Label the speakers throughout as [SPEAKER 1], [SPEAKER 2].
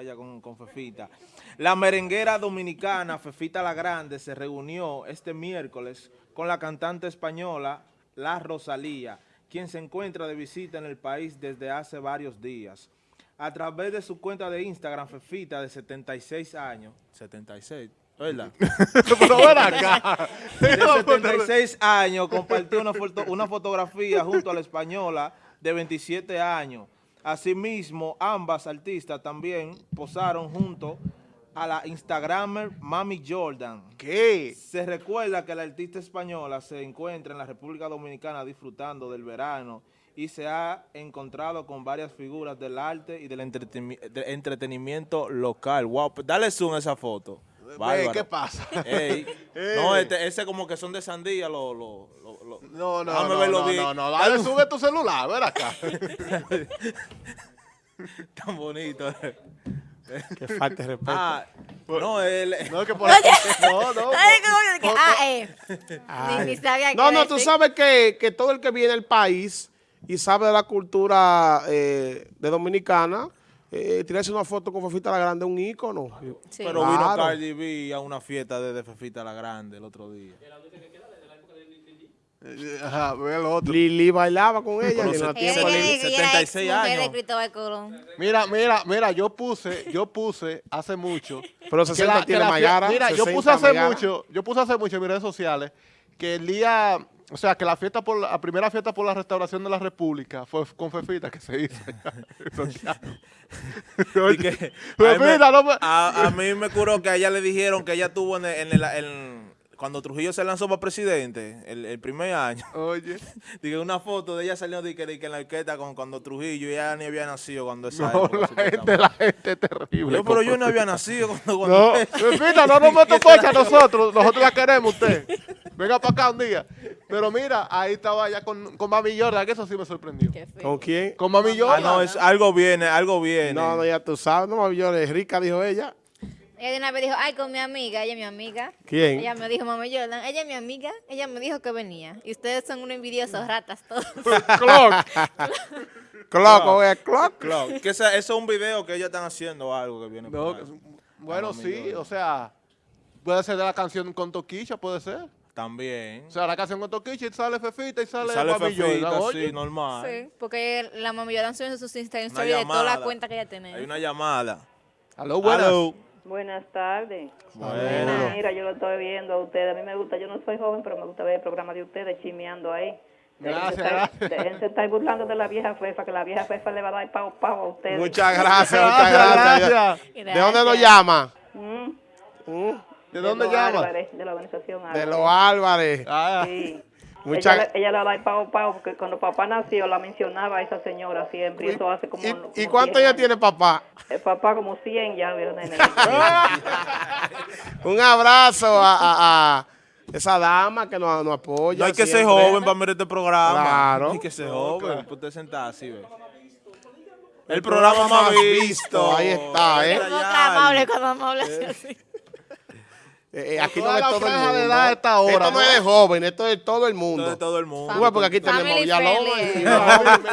[SPEAKER 1] ella con, con Fefita. La merenguera dominicana Fefita la Grande se reunió este miércoles con la cantante española La Rosalía, quien se encuentra de visita en el país desde hace varios días. A través de su cuenta de Instagram, Fefita, de 76 años, 76, ¿verdad?
[SPEAKER 2] Pero ven acá.
[SPEAKER 1] de 76 años compartió una, foto- una fotografía junto a la española de 27 años. Asimismo, ambas artistas también posaron junto a la Instagramer Mami Jordan.
[SPEAKER 2] ¿Qué?
[SPEAKER 1] Se recuerda que la artista española se encuentra en la República Dominicana disfrutando del verano y se ha encontrado con varias figuras del arte y del entreteni- del entretenimiento local. Wow, pues dale zoom a esa foto.
[SPEAKER 2] ¿Qué pasa?
[SPEAKER 1] Ey,
[SPEAKER 2] Ey.
[SPEAKER 1] No, este, ese como que son de sandía, lo, lo, lo, lo-
[SPEAKER 2] No, no,
[SPEAKER 1] Déjame
[SPEAKER 2] no,
[SPEAKER 1] verlo
[SPEAKER 2] no,
[SPEAKER 1] bien.
[SPEAKER 2] no, no, dale, sube tu celular, ven acá.
[SPEAKER 1] Tan bonito.
[SPEAKER 3] Que falta de respeto.
[SPEAKER 1] ah, no, él...
[SPEAKER 2] No, que por No, no. Por-
[SPEAKER 4] ah, eh.
[SPEAKER 3] Ay.
[SPEAKER 4] Ni, ni sabía
[SPEAKER 3] No, no, tú
[SPEAKER 4] decir.
[SPEAKER 3] sabes que, que todo el que viene al país y sabe de la cultura eh, de dominicana, eh, tirarse una foto con Fefita la Grande es un ícono.
[SPEAKER 4] Sí.
[SPEAKER 1] Pero vino
[SPEAKER 3] Claro.
[SPEAKER 1] Cardi B a una fiesta de, de Fefita la Grande el otro día.
[SPEAKER 2] Eh, Ajá, ve el otro.
[SPEAKER 3] Lili bailaba con ella
[SPEAKER 1] Pero
[SPEAKER 3] en
[SPEAKER 1] se-
[SPEAKER 3] los
[SPEAKER 4] Ella,
[SPEAKER 3] tiempos
[SPEAKER 4] ella,
[SPEAKER 3] de-
[SPEAKER 4] ella, ella era
[SPEAKER 1] 76
[SPEAKER 4] ex mujer
[SPEAKER 1] años.
[SPEAKER 4] de.
[SPEAKER 2] Mira, mira, mira, yo puse, yo puse hace mucho.
[SPEAKER 3] Pero
[SPEAKER 2] que
[SPEAKER 3] 60
[SPEAKER 2] la- que
[SPEAKER 3] tiene
[SPEAKER 2] la
[SPEAKER 3] Mayara.
[SPEAKER 2] Mira, yo
[SPEAKER 3] 60
[SPEAKER 2] puse hace
[SPEAKER 3] Mayara.
[SPEAKER 2] mucho, yo puse hace mucho en mis redes sociales que el día, o sea, que la fiesta por la, primera fiesta por la restauración de la República fue con Fefita que se hizo.
[SPEAKER 1] a, mí me,
[SPEAKER 2] mira, no me-
[SPEAKER 1] a- a mí me curó que a ella le dijeron que ella tuvo en el, en el- en- cuando Trujillo se lanzó para presidente, el, el primer año,
[SPEAKER 2] Oye,
[SPEAKER 1] dije una foto de ella saliendo de que, de que en la orquesta con cuando Trujillo ya ni había nacido cuando esa
[SPEAKER 2] no,
[SPEAKER 1] época,
[SPEAKER 2] la gente, la gente es terrible.
[SPEAKER 1] Yo, pero yo no había nacido cuando... cuando
[SPEAKER 2] No, Fefita, no nos meto pocha a nosotros, nosotros la queremos usted. Venga para acá un día. Pero mira, ahí estaba ya con, con Mami Jordan, que eso sí me sorprendió.
[SPEAKER 3] ¿Con quién?
[SPEAKER 2] Con Mami
[SPEAKER 1] Ah,
[SPEAKER 2] Jordan.
[SPEAKER 1] no, es, algo viene, algo viene.
[SPEAKER 3] No, no, ya tú sabes. No, Mami es rica, dijo ella.
[SPEAKER 4] Ella de una vez dijo, ay, con mi amiga, ella es mi amiga.
[SPEAKER 3] ¿Quién?
[SPEAKER 4] Ella me dijo, mami Jordan, ella es mi amiga, ella me dijo que venía. Y ustedes son unos envidiosos, ratas todos.
[SPEAKER 2] Clock.
[SPEAKER 3] Clock, oye, clock.
[SPEAKER 1] Claro, que esa- eso es un video que ellos están haciendo algo que viene
[SPEAKER 2] No,
[SPEAKER 1] por ahí.
[SPEAKER 2] bueno, sí,
[SPEAKER 1] Jordan.
[SPEAKER 2] o sea, puede ser de la canción con Toquilla, puede ser.
[SPEAKER 1] También.
[SPEAKER 2] O sea, la canción con Toquilla y sale Fefita y sale,
[SPEAKER 1] sale
[SPEAKER 2] Mami
[SPEAKER 1] Fefita,
[SPEAKER 2] Jordan.
[SPEAKER 1] sí, normal.
[SPEAKER 4] Sí, porque la mami Jordan sube sus Instagram stories de toda la cuenta que ella tiene.
[SPEAKER 1] Hay una llamada.
[SPEAKER 2] Aló, buenas.
[SPEAKER 5] Buenas tardes.
[SPEAKER 1] Bueno.
[SPEAKER 5] Mira, yo lo estoy viendo a ustedes. A mí me gusta, yo no soy joven, pero me gusta ver el programa de ustedes chimeando ahí.
[SPEAKER 2] Gracias, gracias.
[SPEAKER 5] Déjense estar burlando de la vieja fefa, que la vieja fefa le va a dar pavo pavo a ustedes.
[SPEAKER 3] Muchas gracias, muchas
[SPEAKER 2] Gracias,
[SPEAKER 3] gracias.
[SPEAKER 2] gracias.
[SPEAKER 3] ¿De dónde nos llama?
[SPEAKER 5] Mm,
[SPEAKER 3] ¿Mm?
[SPEAKER 2] ¿De dónde
[SPEAKER 5] los
[SPEAKER 2] llama?
[SPEAKER 5] Álvarez, de la organización
[SPEAKER 3] De
[SPEAKER 5] Álvarez.
[SPEAKER 3] los Álvarez.
[SPEAKER 2] Ah,
[SPEAKER 5] Sí.
[SPEAKER 3] Muchas-
[SPEAKER 5] Ella, le- ella le va a dar pavo pavo, porque cuando papá nació la mencionaba a esa señora siempre. Y eso hace como.
[SPEAKER 3] ¿Y,
[SPEAKER 5] como
[SPEAKER 3] y cuánto
[SPEAKER 5] 100
[SPEAKER 3] ella tiene papá?
[SPEAKER 5] El papá como 100 ya, nene.
[SPEAKER 3] Un abrazo a, a- a esa dama que nos, nos apoya.
[SPEAKER 1] No hay que ser
[SPEAKER 3] siempre.
[SPEAKER 1] joven para mirar este programa.
[SPEAKER 3] Claro.
[SPEAKER 1] No hay que ser joven.
[SPEAKER 2] claro.
[SPEAKER 1] para usted sentar así, ve. El programa más visto.
[SPEAKER 3] Ahí está, ¿eh?
[SPEAKER 4] Es amable cuando me hablas así.
[SPEAKER 3] Eh, eh, aquí no es todo el mundo.
[SPEAKER 2] de edad a esta hora,
[SPEAKER 3] esto no,
[SPEAKER 2] ¿no?
[SPEAKER 3] es de joven, esto es de todo el
[SPEAKER 1] Todo,
[SPEAKER 3] mundo.
[SPEAKER 1] todo el mundo.
[SPEAKER 3] Porque aquí tenemos Villalobos
[SPEAKER 4] friendly,
[SPEAKER 3] y-
[SPEAKER 4] eh.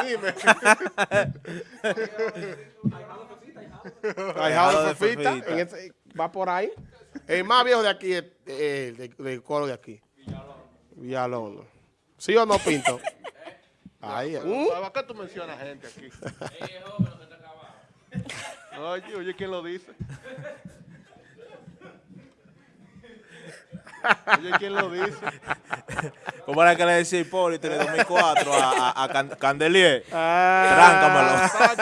[SPEAKER 2] dime,
[SPEAKER 3] de
[SPEAKER 1] de
[SPEAKER 3] va por ahí. El más viejo de aquí, eh, de- del coro de aquí. Villalobos. ¿Sí o no, Pinto? Ahí. ¿Mm?
[SPEAKER 2] ¿Para qué tú mencionas gente aquí? Oye, oye, ¿quién lo dice? Oye, ¿quién lo dice?
[SPEAKER 1] Como era que le decía Hipólito en el 2004 a, a, a Can- Candelier.
[SPEAKER 3] Ah.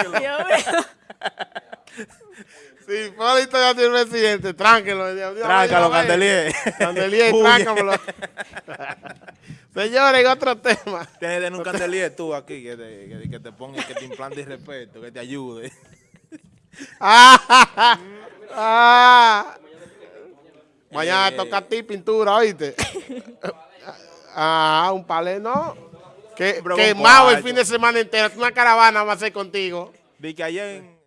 [SPEAKER 3] Sí, Hipólito ya tiene presidente. Tránquelo.
[SPEAKER 1] Tráncalo. Candelier.
[SPEAKER 3] Candelier,
[SPEAKER 1] Huye.
[SPEAKER 3] tráncamelo. Señores, en otro tema.
[SPEAKER 1] Tienes tener un Candelier tú aquí que te, que, que te ponga, que te implante respeto, que te ayude.
[SPEAKER 3] Ah, ah. Mañana toca a ti pintura, ¿oíste? Ah, un palé, ¿no? Que, quemado el fin de semana entero. Una caravana va a ser contigo.
[SPEAKER 1] Vi que ayer en,